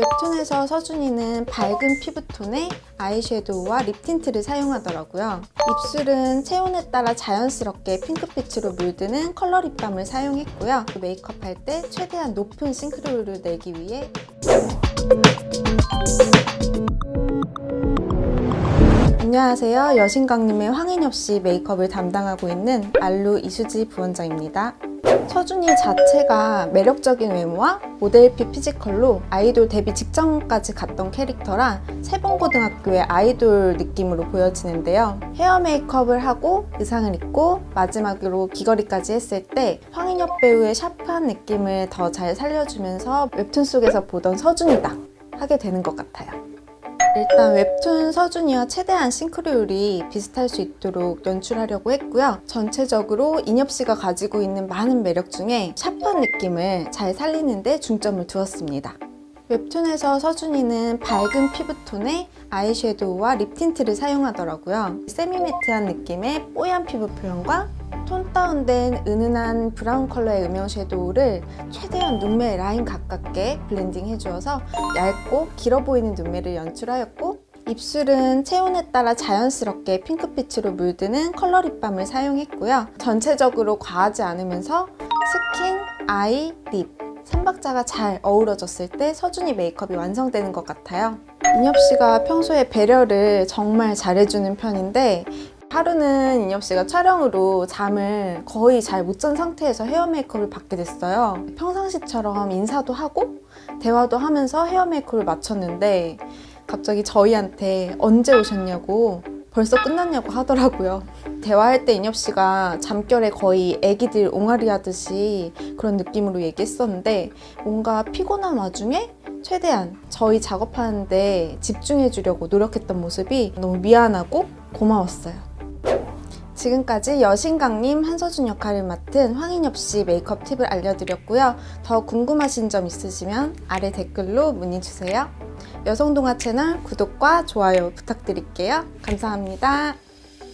웹툰에서 서준이는 밝은 피부톤의 아이섀도우와 lip tint를 사용하더라고요. 입술은 체온에 따라 자연스럽게 핑크빛으로 물드는 컬러 lip balm을 사용했고요. 메이크업 할 때 최대한 높은 싱크로율을 내기 위해 안녕하세요. 여신강님의 황인엽 씨 메이크업을 담당하고 있는 알루 이수지 부원장입니다. 서준이 자체가 매력적인 외모와 모델 피 physical로 아이돌 데뷔 직전까지 갔던 캐릭터라 새봄고등학교의 아이돌 느낌으로 보여지는데요. 헤어 메이크업을 하고 의상을 입고 마지막으로 귀걸이까지 했을 때 황인엽 배우의 샤프한 느낌을 더 잘 살려주면서 웹툰 속에서 보던 서준이다 하게 되는 것 같아요. 일단 웹툰 서준이와 최대한 싱크로율이 비슷할 수 있도록 연출하려고 했고요. 전체적으로 인엽 씨가 가지고 있는 많은 매력 중에 샤프한 느낌을 잘 살리는 데 중점을 두었습니다. 웹툰에서 서준이는 밝은 피부톤의 아이섀도우와 lip tint를 사용하더라고요. semi-matte한 느낌의 뽀얀 피부 표현과 tone down된 은은한 브라운 컬러의 음영 shadow를 최대한 눈매 라인 가깝게 blending 해주어서 얇고 길어 보이는 눈매를 연출하였고 입술은 체온에 따라 자연스럽게 핑크빛으로 물드는 컬러 lip balm을 사용했고요. 전체적으로 과하지 않으면서 skin, eye, lip 3박자가 잘 어우러졌을 때 서준이 메이크업이 완성되는 것 같아요. 인엽 씨가 평소에 배려를 정말 잘해주는 편인데 하루는 인엽 씨가 촬영으로 잠을 거의 잘 못 잔 상태에서 헤어 메이크업을 받게 됐어요. 평상시처럼 인사도 하고 대화도 하면서 헤어 메이크업을 마쳤는데 갑자기 저희한테 언제 오셨냐고 벌써 끝났냐고 하더라고요. 대화할 때 인엽 씨가 잠결에 거의 애기들 옹알이 하듯이 그런 느낌으로 얘기했었는데 뭔가 피곤한 와중에 최대한 저희 작업하는데 집중해 주려고 노력했던 모습이 너무 미안하고 고마웠어요. 지금까지 여신강님 한서준 역할을 맡은 황인엽 씨 메이크업 팁을 알려드렸고요. 더 궁금하신 점 있으시면 아래 댓글로 문의 주세요. 여성동화 채널 구독과 좋아요 부탁드릴게요. 감사합니다.